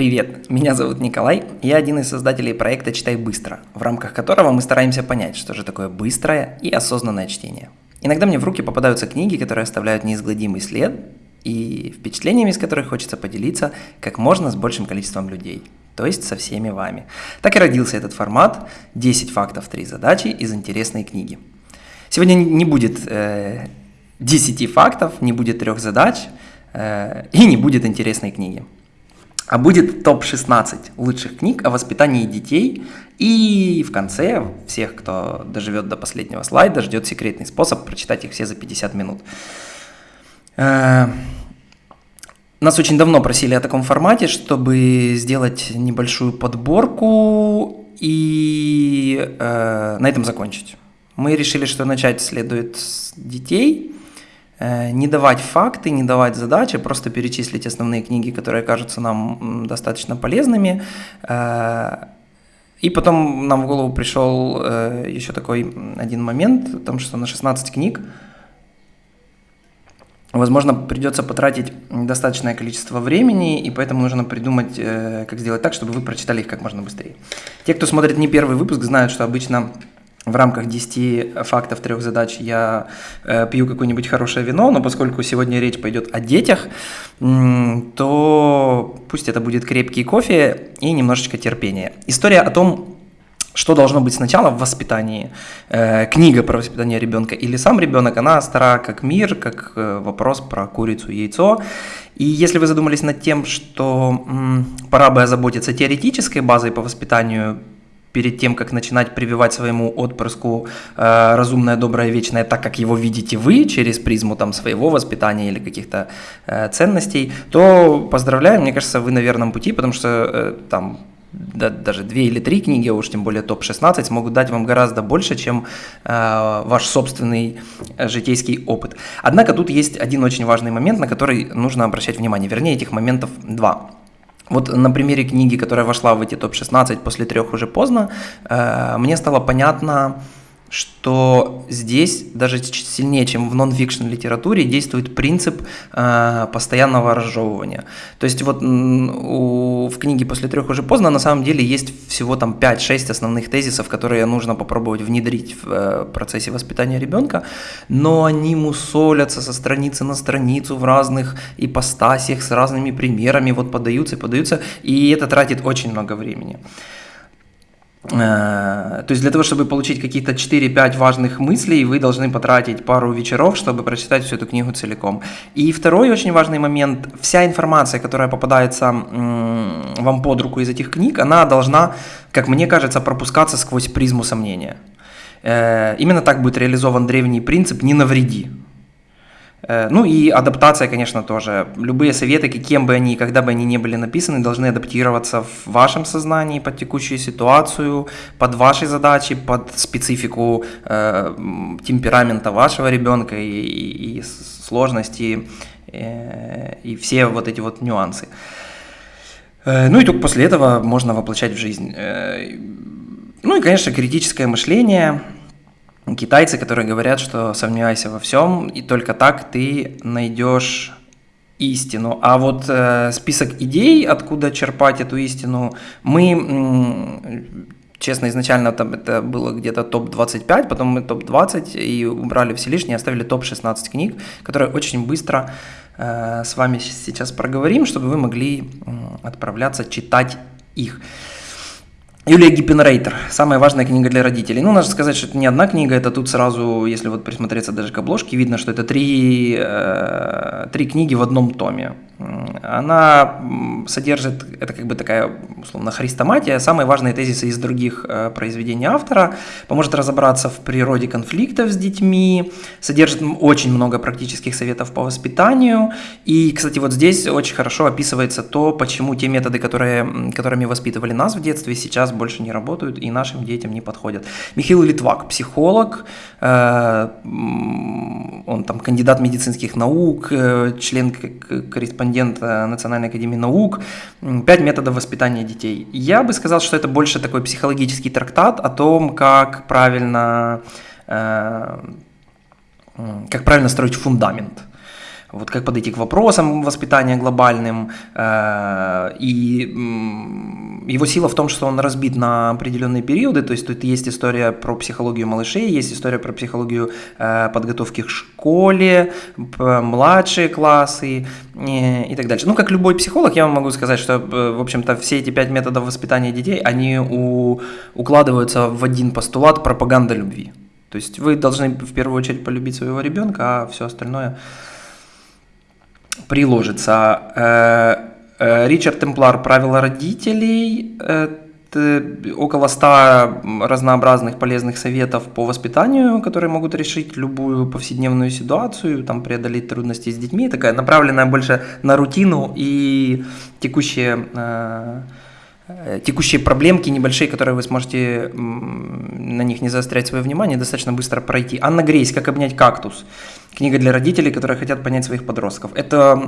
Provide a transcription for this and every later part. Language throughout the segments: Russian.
Привет, меня зовут Николай, я один из создателей проекта «Читай быстро», в рамках которого мы стараемся понять, что же такое быстрое и осознанное чтение. Иногда мне в руки попадаются книги, которые оставляют неизгладимый след, и впечатлениями, с которых хочется поделиться как можно с большим количеством людей, то есть со всеми вами. Так и родился этот формат «10 фактов, 3 задачи» из интересной книги. Сегодня не будет э, 10 фактов, не будет трех задач э, и не будет интересной книги а будет топ-16 лучших книг о воспитании детей. И в конце всех, кто доживет до последнего слайда, ждет секретный способ прочитать их все за 50 минут. Э, нас очень давно просили о таком формате, чтобы сделать небольшую подборку и э, на этом закончить. Мы решили, что начать следует с детей, не давать факты, не давать задачи, просто перечислить основные книги, которые кажутся нам достаточно полезными. Э, и потом нам в голову пришел э, еще такой один момент, о том, что на 16 книг Возможно, придется потратить достаточное количество времени, и поэтому нужно придумать, как сделать так, чтобы вы прочитали их как можно быстрее. Те, кто смотрит не первый выпуск, знают, что обычно в рамках 10 фактов трех задач я э, пью какое-нибудь хорошее вино, но поскольку сегодня речь пойдет о детях, то пусть это будет крепкий кофе и немножечко терпения. История о том, что должно быть сначала в воспитании, э, книга про воспитание ребенка или сам ребенок, она стара как мир, как э, вопрос про курицу и яйцо. И если вы задумались над тем, что м, пора бы озаботиться теоретической базой по воспитанию перед тем, как начинать прививать своему отпрыску э, разумное, доброе, вечное, так как его видите вы через призму там своего воспитания или каких-то э, ценностей, то поздравляю, мне кажется, вы на верном пути, потому что э, там да, даже две или три книги, а уж тем более топ-16, смогут дать вам гораздо больше, чем э, ваш собственный житейский опыт. Однако тут есть один очень важный момент, на который нужно обращать внимание, вернее этих моментов два. Вот на примере книги, которая вошла в эти топ-16 после трех уже поздно, э, мне стало понятно, что здесь даже сильнее, чем в нон-фикшн литературе, действует принцип э, постоянного разжевывания. То есть вот у, в книге «После трех уже поздно» на самом деле есть всего там 5-6 основных тезисов, которые нужно попробовать внедрить в э, процессе воспитания ребенка, но они мусолятся со страницы на страницу в разных ипостасиях, с разными примерами, вот подаются и подаются, и это тратит очень много времени. Э, то есть для того, чтобы получить какие-то 4-5 важных мыслей, вы должны потратить пару вечеров, чтобы прочитать всю эту книгу целиком. И второй очень важный момент, вся информация, которая попадается вам под руку из этих книг, она должна, как мне кажется, пропускаться сквозь призму сомнения. Э, именно так будет реализован древний принцип «не навреди». Э, ну и адаптация, конечно, тоже. Любые советы, каким бы они, когда бы они не были написаны, должны адаптироваться в вашем сознании под текущую ситуацию, под ваши задачи, под специфику э, темперамента вашего ребенка и, и, и сложности э, и все вот эти вот нюансы. Э, ну и только после этого можно воплощать в жизнь. Э, ну и, конечно, критическое мышление – китайцы, которые говорят, что сомневайся во всем, и только так ты найдешь истину. А вот э, список идей, откуда черпать эту истину, мы, честно, изначально там это было где-то топ-25, потом мы топ-20 и убрали все лишние, оставили топ-16 книг, которые очень быстро э, с вами сейчас проговорим, чтобы вы могли э, отправляться читать их. Юлия Гиппенрейтер. Самая важная книга для родителей. Ну, надо сказать, что это не одна книга, это тут сразу, если вот присмотреться даже к обложке, видно, что это три, э, три книги в одном томе. Она содержит, это как бы такая, условно, хрестоматия, самые важные тезисы из других э, произведений автора, поможет разобраться в природе конфликтов с детьми, содержит очень много практических советов по воспитанию. И, кстати, вот здесь очень хорошо описывается то, почему те методы, которые, которыми воспитывали нас в детстве, сейчас больше не работают и нашим детям не подходят. Михаил Литвак, психолог, э, он там кандидат медицинских наук, э, член корреспондент Национальной академии наук, пять методов воспитания детей. Я бы сказал, что это больше такой психологический трактат о том, как правильно, э, как правильно строить фундамент. Вот как подойти к вопросам воспитания глобальным, и его сила в том, что он разбит на определенные периоды, то есть тут есть история про психологию малышей, есть история про психологию подготовки к школе, младшие классы и так дальше. Ну, как любой психолог, я вам могу сказать, что, в общем-то, все эти пять методов воспитания детей, они у, укладываются в один постулат пропаганда любви. То есть вы должны в первую очередь полюбить своего ребенка, а все остальное приложится. Э, э, Ричард Темплар «Правила родителей» около 100 разнообразных полезных советов по воспитанию, которые могут решить любую повседневную ситуацию, там, преодолеть трудности с детьми, такая направленная больше на рутину и текущие э, Э, текущие проблемки небольшие, которые вы сможете на них не заострять свое внимание, достаточно быстро пройти. Анна Грейс «Как обнять кактус». Книга для родителей, которые хотят понять своих подростков. Это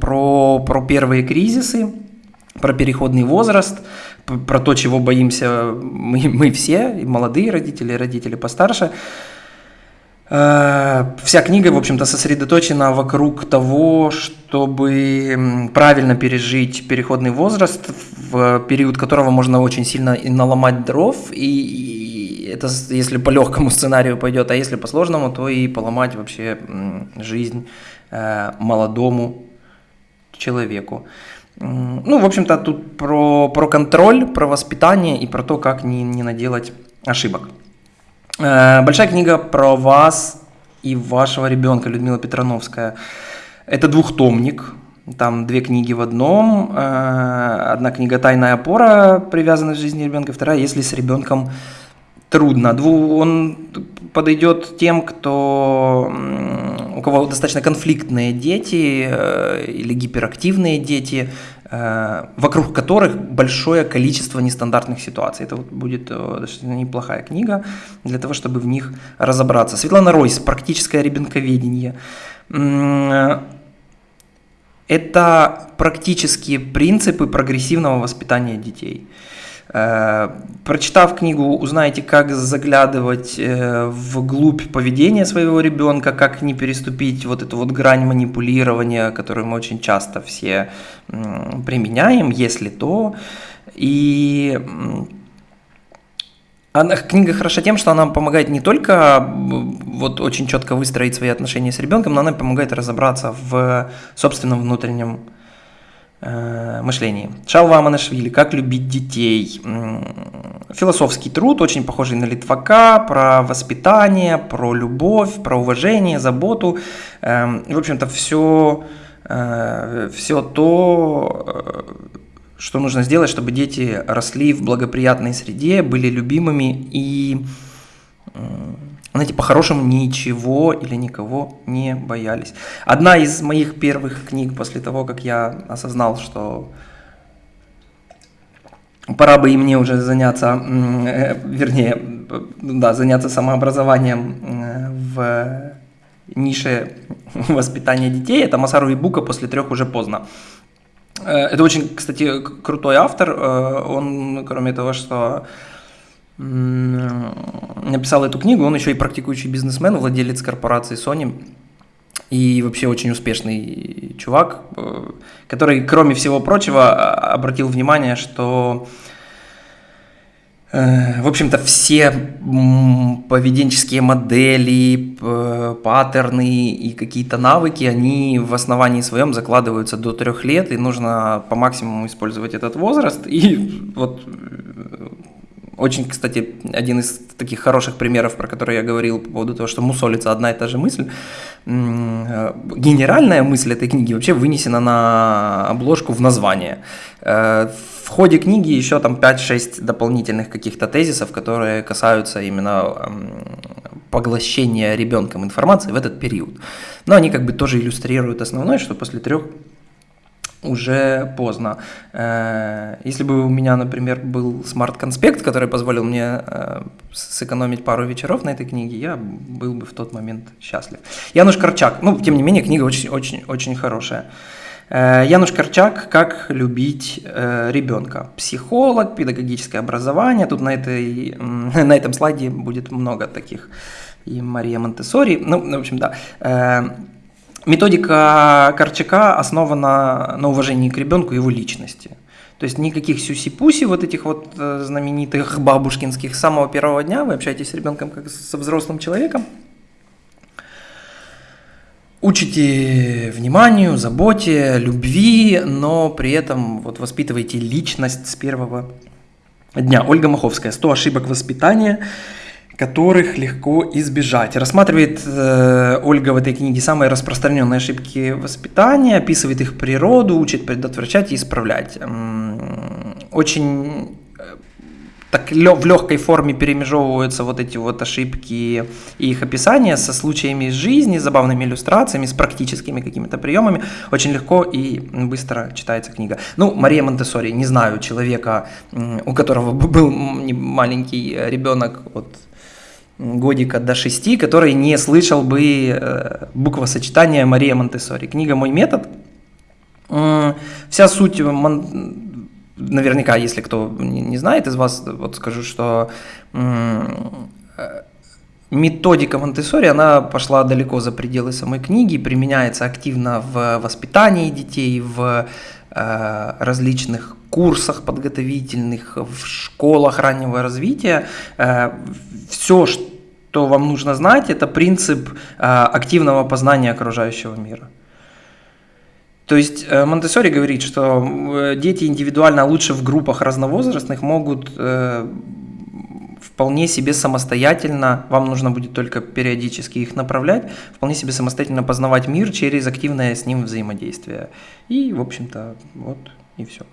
про, про первые кризисы, про переходный возраст, про то, чего боимся мы, мы все, и молодые родители, и родители постарше. Э, вся книга, в общем-то, сосредоточена вокруг того, чтобы правильно пережить переходный возраст, в период которого можно очень сильно и наломать дров, и это если по легкому сценарию пойдет, а если по сложному, то и поломать вообще жизнь э, молодому человеку. Ну, в общем-то, тут про, про контроль, про воспитание и про то, как не, не наделать ошибок. Э, большая книга про вас и вашего ребенка, Людмила Петрановская. Это двухтомник, там две книги в одном. Э, одна книга «Тайная опора», привязанная к жизни ребенка, вторая «Если с ребенком трудно». Он подойдет тем, кто, у кого достаточно конфликтные дети э, или гиперактивные дети, вокруг которых большое количество нестандартных ситуаций. Это вот будет э, достаточно неплохая книга для того, чтобы в них разобраться. Светлана Ройс «Практическое ребенковедение». Э, это практические принципы прогрессивного воспитания детей. Э, прочитав книгу, узнаете, как заглядывать э, вглубь поведения своего ребенка, как не переступить вот эту вот грань манипулирования, которую мы очень часто все применяем, если то. И она, книга хороша тем, что она помогает не только вот очень четко выстроить свои отношения с ребенком, но она помогает разобраться в собственном внутреннем Э, мышлении. Шалва Аманашвили «Как любить детей». Философский труд, очень похожий на Литвака, про воспитание, про любовь, про уважение, заботу. Эм, в общем-то, все, э, все то, э, что нужно сделать, чтобы дети росли в благоприятной среде, были любимыми и знаете, по-хорошему ничего или никого не боялись. Одна из моих первых книг после того, как я осознал, что пора бы и мне уже заняться, э, вернее, да, заняться самообразованием э, в нише воспитания детей, это Масару Ибука «После трех уже поздно». Э, это очень, кстати, крутой автор, он, кроме того, что написал эту книгу, он еще и практикующий бизнесмен, владелец корпорации Sony и вообще очень успешный чувак, э, который, кроме всего прочего, обратил внимание, что э, в общем-то, все поведенческие модели, паттерны и какие-то навыки, они в основании своем закладываются до трех лет, и нужно по максимуму использовать этот возраст. И вот очень, кстати, один из таких хороших примеров, про которые я говорил по поводу того, что мусолится одна и та же мысль. Э, генеральная мысль этой книги вообще вынесена на обложку в название. Э, в ходе книги еще там 5-6 дополнительных каких-то тезисов, которые касаются именно поглощения ребенком информации в этот период. Но они как бы тоже иллюстрируют основное, что после трех уже поздно. Э, если бы у меня, например, был смарт-конспект, который позволил мне э, сэкономить пару вечеров на этой книге, я был бы в тот момент счастлив. Януш Корчак, ну, тем не менее, книга очень-очень хорошая. Э, Януш Корчак «Как любить ребенка». Психолог, педагогическое образование. Тут на, этой, на этом слайде будет много таких. И Мария Монтессори. Ну, в общем, да Методика Корчака основана на уважении к ребенку и его личности. То есть никаких сюси-пуси вот этих вот э, знаменитых бабушкинских. С самого первого дня вы общаетесь с ребенком как со взрослым человеком. Учите вниманию, заботе, любви, но при этом вот воспитываете личность с первого дня. Ольга Маховская. 100 ошибок воспитания которых легко избежать. Рассматривает э, Ольга в этой книге самые распространенные ошибки воспитания, описывает их природу, учит предотвращать и исправлять. Очень э, так в легкой форме перемежевываются вот эти вот ошибки и их описания со случаями из жизни, забавными иллюстрациями, с практическими какими-то приемами. Очень легко и быстро читается книга. Ну, Мария Монтессори, не знаю человека, у которого был маленький ребенок, вот годика до 6, который не слышал бы э, буквосочетания Мария Монтессори. Книга «Мой метод». Вся суть, наверняка, если кто не знает из вас, вот скажу, что э, методика Монтессори, она пошла далеко за пределы самой книги, применяется активно в воспитании детей, в э, различных курсах подготовительных, в школах раннего развития. Все, что вам нужно знать, это принцип э, активного познания окружающего мира. То есть э, Монтессори говорит, что дети индивидуально, лучше в группах разновозрастных, могут вполне себе самостоятельно, вам нужно будет только периодически их направлять, вполне себе самостоятельно познавать мир через активное с ним взаимодействие. И, в общем-то, вот и все.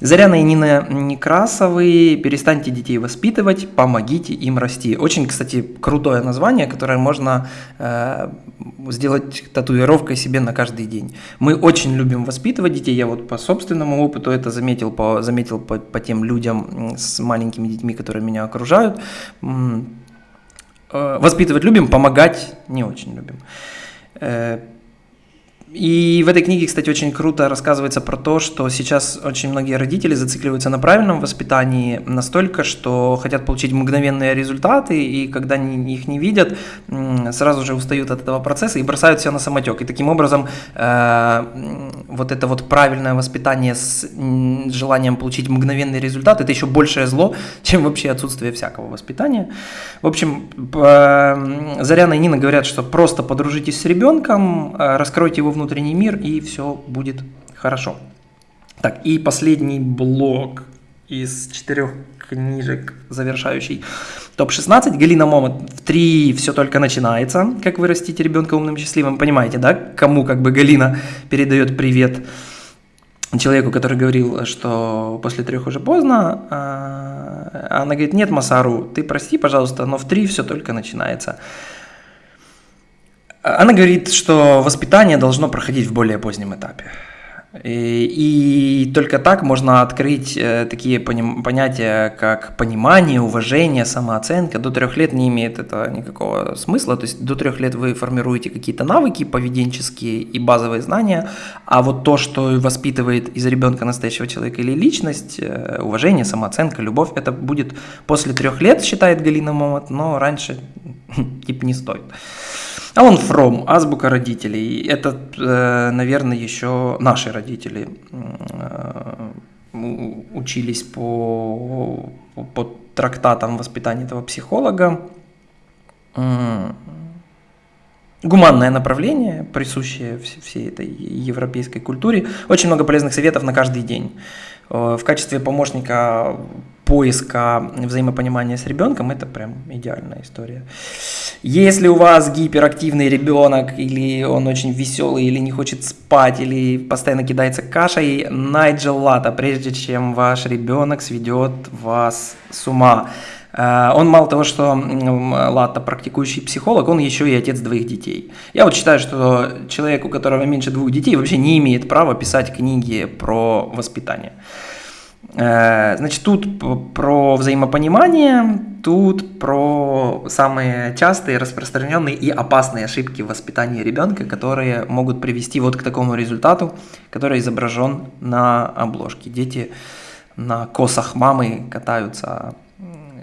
Заряна и Нина Некрасовы «Перестаньте детей воспитывать, помогите им расти». Очень, кстати, крутое название, которое можно э, сделать татуировкой себе на каждый день. Мы очень любим воспитывать детей. Я вот по собственному опыту это заметил, по, заметил по, по тем людям с маленькими детьми, которые меня окружают. Э, воспитывать любим, помогать не очень любим. Э, и в этой книге, кстати, очень круто рассказывается про то, что сейчас очень многие родители зацикливаются на правильном воспитании настолько, что хотят получить мгновенные результаты, и когда их не видят, сразу же устают от этого процесса и бросают все на самотек. И таким образом э, вот это вот правильное воспитание с желанием получить мгновенный результат, это еще большее зло, чем вообще отсутствие всякого воспитания. В общем, э, Заряна и Нина говорят, что просто подружитесь с ребенком, э, раскройте его внутренний мир, и все будет хорошо. Так, и последний блок из четырех книжек, завершающий топ-16. Галина Момот в 3 все только начинается. Как вырастить ребенка умным и счастливым. Понимаете, да? Кому как бы Галина передает привет человеку, который говорил, что после трех уже поздно. А, она говорит, нет, Масару, ты прости, пожалуйста, но в 3 все только начинается. Она говорит, что воспитание должно проходить в более позднем этапе. И, и только так можно открыть э, такие поним, понятия, как понимание, уважение, самооценка. До трех лет не имеет это никакого смысла. То есть до трех лет вы формируете какие-то навыки поведенческие и базовые знания, а вот то, что воспитывает из ребенка настоящего человека или личность, э, уважение, самооценка, любовь, это будет после трех лет, считает Галина Момот, но раньше типа не стоит. А он From, азбука родителей. Это, э, наверное, еще наши родители э, учились по, по трактатам воспитания этого психолога. Гуманное направление, присущее всей этой европейской культуре. Очень много полезных советов на каждый день. Э, в качестве помощника поиска взаимопонимания с ребенком, это прям идеальная история. Если у вас гиперактивный ребенок, или он очень веселый, или не хочет спать, или постоянно кидается кашей, Найджел Лата, прежде чем ваш ребенок сведет вас с ума. Э, он мало того, что Лата практикующий психолог, он еще и отец двоих детей. Я вот считаю, что человек, у которого меньше двух детей, вообще не имеет права писать книги про воспитание. Э, значит, тут про взаимопонимание, тут про самые частые, распространенные и опасные ошибки в воспитании ребенка, которые могут привести вот к такому результату, который изображен на обложке. Дети на косах мамы катаются,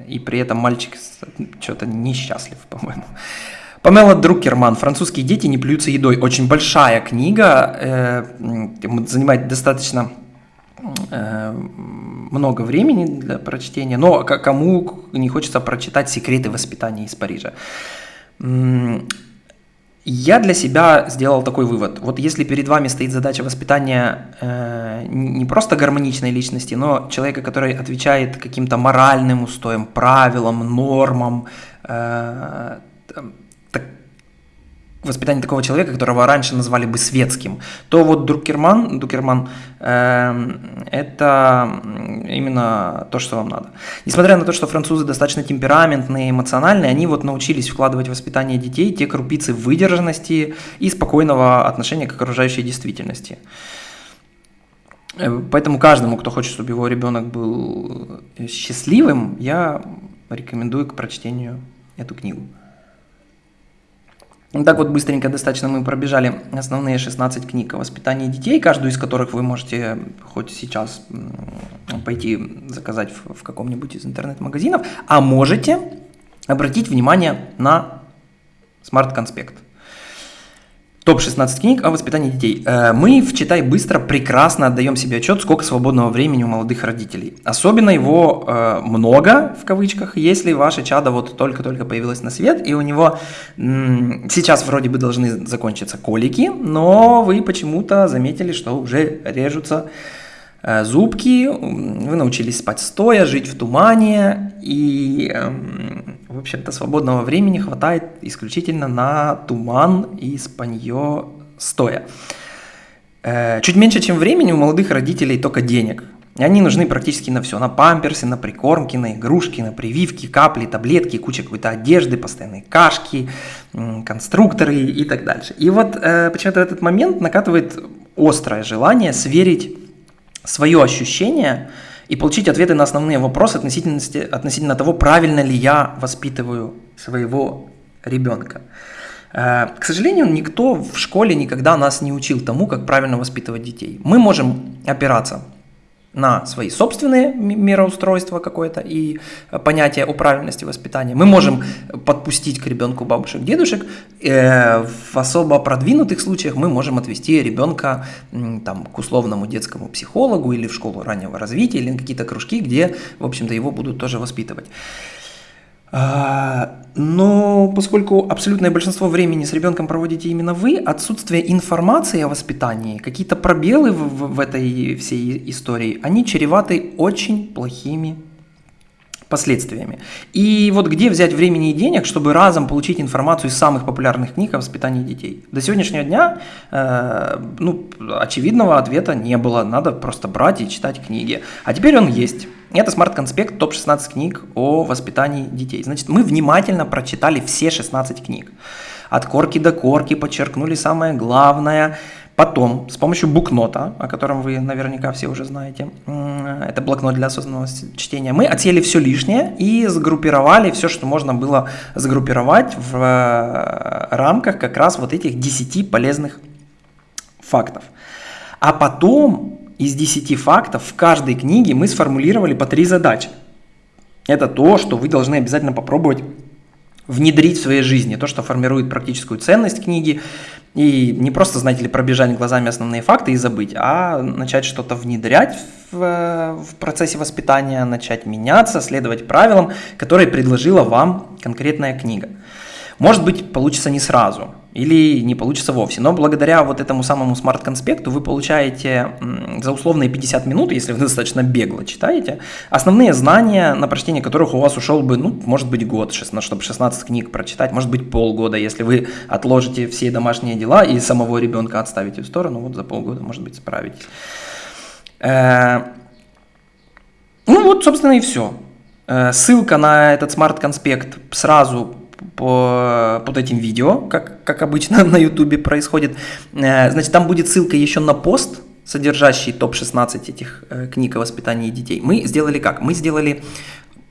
и при этом мальчик что-то несчастлив, по-моему. Памела Друкерман «Французские дети не плюются едой». Очень большая книга, э, занимает достаточно много времени для прочтения, но кому не хочется прочитать «Секреты воспитания из Парижа». Я для себя сделал такой вывод. Вот если перед вами стоит задача воспитания э, не просто гармоничной личности, но человека, который отвечает каким-то моральным устоям, правилам, нормам, э, воспитание такого человека, которого раньше назвали бы светским, то вот Друкерман, Друкерман э, это именно то, что вам надо. Несмотря на то, что французы достаточно темпераментные, эмоциональные, они вот научились вкладывать в воспитание детей те крупицы выдержанности и спокойного отношения к окружающей действительности. Э, поэтому каждому, кто хочет, чтобы его ребенок был счастливым, я рекомендую к прочтению эту книгу. Так вот быстренько достаточно мы пробежали основные 16 книг о воспитании детей, каждую из которых вы можете хоть сейчас пойти заказать в, в каком-нибудь из интернет-магазинов, а можете обратить внимание на смарт-конспект. Топ-16 книг о воспитании детей. Э, мы в «Читай быстро» прекрасно отдаем себе отчет, сколько свободного времени у молодых родителей. Особенно его э, много, в кавычках, если ваше чадо вот только-только появилось на свет, и у него сейчас вроде бы должны закончиться колики, но вы почему-то заметили, что уже режутся Э, зубки, вы научились спать стоя, жить в тумане, и, эм, в общем-то, свободного времени хватает исключительно на туман и спанье стоя. Э, чуть меньше, чем времени у молодых родителей только денег. И они нужны практически на все. На памперсы, на прикормки, на игрушки, на прививки, капли, таблетки, куча какой-то одежды, постоянные кашки, конструкторы и так дальше. И вот э, почему-то в этот момент накатывает острое желание сверить свое ощущение и получить ответы на основные вопросы относительно, относительно того, правильно ли я воспитываю своего ребенка. Э, к сожалению, никто в школе никогда нас не учил тому, как правильно воспитывать детей. Мы можем опираться на свои собственные мироустройства какое-то и понятие о правильности воспитания. Мы можем подпустить к ребенку бабушек, дедушек. Э, в особо продвинутых случаях мы можем отвести ребенка там, к условному детскому психологу или в школу раннего развития, или на какие-то кружки, где, в общем-то, его будут тоже воспитывать. А, но поскольку абсолютное большинство времени с ребенком проводите именно вы, отсутствие информации о воспитании, какие-то пробелы в, в этой всей истории, они чреваты очень плохими последствиями. И вот где взять времени и денег, чтобы разом получить информацию из самых популярных книг о воспитании детей? До сегодняшнего дня э, ну, очевидного ответа не было, надо просто брать и читать книги. А теперь он есть. Это смарт-конспект топ-16 книг о воспитании детей. Значит, мы внимательно прочитали все 16 книг. От корки до корки подчеркнули самое главное. Потом, с помощью букнота, о котором вы наверняка все уже знаете, это блокнот для осознанного чтения, мы отсели все лишнее и сгруппировали все, что можно было сгруппировать в э, рамках как раз вот этих 10 полезных фактов. А потом из 10 фактов в каждой книге мы сформулировали по три задачи. Это то, что вы должны обязательно попробовать внедрить в своей жизни, то, что формирует практическую ценность книги, и не просто, знаете ли, пробежать глазами основные факты и забыть, а начать что-то внедрять в, в процессе воспитания, начать меняться, следовать правилам, которые предложила вам конкретная книга. Может быть, получится не сразу или не получится вовсе, но благодаря вот этому самому смарт-конспекту вы получаете за условные 50 минут, если вы достаточно бегло читаете, основные знания, на прочтение которых у вас ушел бы, ну, может быть, год, чтобы 16 книг прочитать, может быть, полгода, если вы отложите все домашние дела и самого ребенка отставите в сторону, вот за полгода, может быть, справитесь. Э, ну вот, собственно, и все. Э, ссылка на этот смарт-конспект сразу под этим видео, как, как обычно на ютубе происходит. Э, значит, там будет ссылка еще на пост, содержащий топ-16 этих э, книг о воспитании детей. Мы сделали как? Мы сделали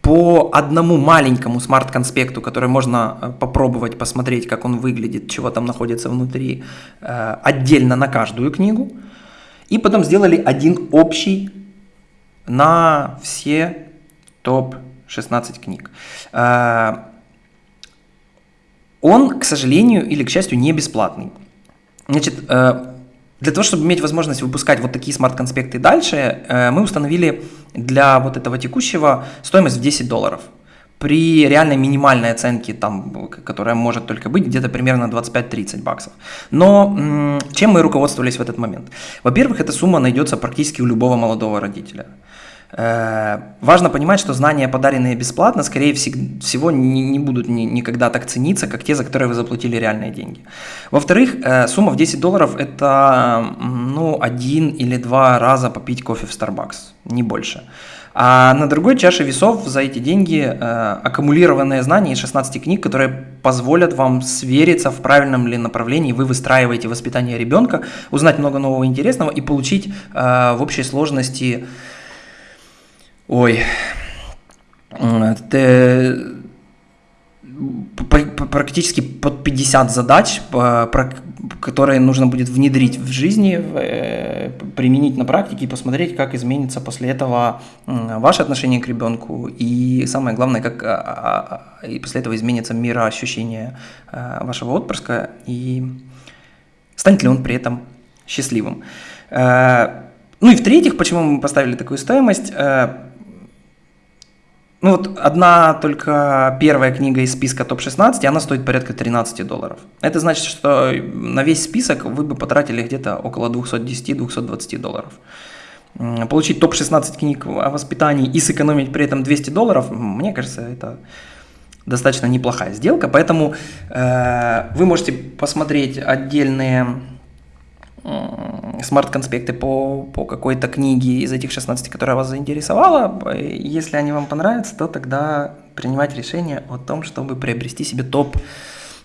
по одному маленькому смарт-конспекту, который можно э, попробовать посмотреть, как он выглядит, чего там находится внутри, отдельно на каждую книгу. И потом сделали один общий на все топ-16 книг. Он, к сожалению или к счастью, не бесплатный. Значит, э, для того, чтобы иметь возможность выпускать вот такие смарт-конспекты дальше, э, мы установили для вот этого текущего стоимость в 10 долларов при реальной минимальной оценке, там, которая может только быть, где-то примерно 25-30 баксов. Но чем мы руководствовались в этот момент? Во-первых, эта сумма найдется практически у любого молодого родителя. Э, важно понимать, что знания, подаренные бесплатно, скорее всего, не, будут никогда так цениться, как те, за которые вы заплатили реальные деньги. Во-вторых, э, сумма в 10 долларов – это ну, один или два раза попить кофе в Starbucks, не больше. А на другой чаше весов за эти деньги э, аккумулированные знания из 16 книг, которые позволят вам свериться в правильном ли направлении вы выстраиваете воспитание ребенка, узнать много нового интересного и получить э, в общей сложности... Ой, это практически под 50 задач, которые нужно будет внедрить в жизни, э, применить на практике и посмотреть, как изменится после этого ваше отношение к ребенку и самое главное, как а, а, а, и после этого изменится мироощущение э, вашего отпрыска. И станет ли он при этом счастливым. Э, ну и в-третьих, почему мы поставили такую стоимость – ну вот одна только первая книга из списка топ-16, она стоит порядка 13 долларов. Это значит, что на весь список вы бы потратили где-то около 210-220 долларов. Получить топ-16 книг о воспитании и сэкономить при этом 200 долларов, мне кажется, это достаточно неплохая сделка. Поэтому э, вы можете посмотреть отдельные смарт-конспекты по, по какой-то книге из этих 16, которая вас заинтересовала. Если они вам понравятся, то тогда принимать решение о том, чтобы приобрести себе топ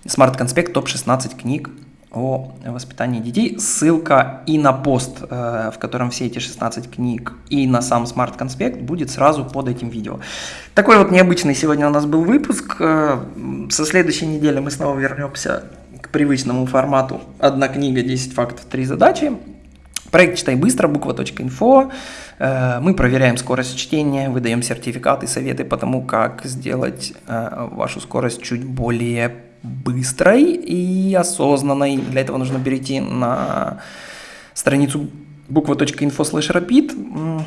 смарт-конспект, топ-16 книг о воспитании детей. Ссылка и на пост, э, в котором все эти 16 книг, и на сам смарт-конспект будет сразу под этим видео. Такой вот необычный сегодня у нас был выпуск. Э, со следующей недели мы снова вернемся к привычному формату «Одна книга, 10 фактов, 3 задачи». Проект «Читай быстро», буква.инфо. Э, мы проверяем скорость чтения, выдаем сертификаты, советы по тому, как сделать э, вашу скорость чуть более быстрой и осознанной. Для этого нужно перейти на страницу буква.инфо слэш rapid,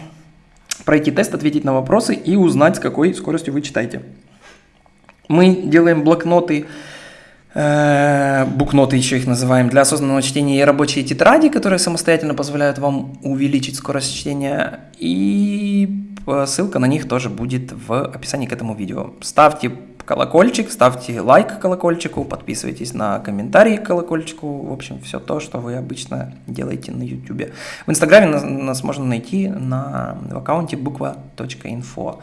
пройти тест, ответить на вопросы и узнать, с какой скоростью вы читаете. Мы делаем блокноты букноты еще их называем, для осознанного чтения и рабочие тетради, которые самостоятельно позволяют вам увеличить скорость чтения. И ссылка на них тоже будет в описании к этому видео. Ставьте колокольчик, ставьте лайк колокольчику, подписывайтесь на комментарии к колокольчику. В общем, все то, что вы обычно делаете на YouTube. В Инстаграме нас, нас можно найти на, в аккаунте буква.инфо.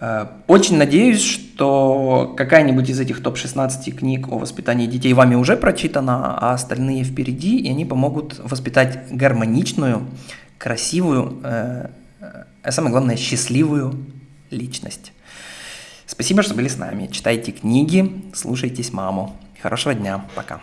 Э, очень надеюсь, что какая-нибудь из этих топ-16 книг о воспитании детей вами уже прочитана, а остальные впереди, и они помогут воспитать гармоничную, красивую, э, а самое главное, счастливую личность. Спасибо, что были с нами. Читайте книги, слушайтесь маму. Хорошего дня. Пока.